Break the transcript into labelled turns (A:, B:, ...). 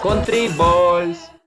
A: Country Balls.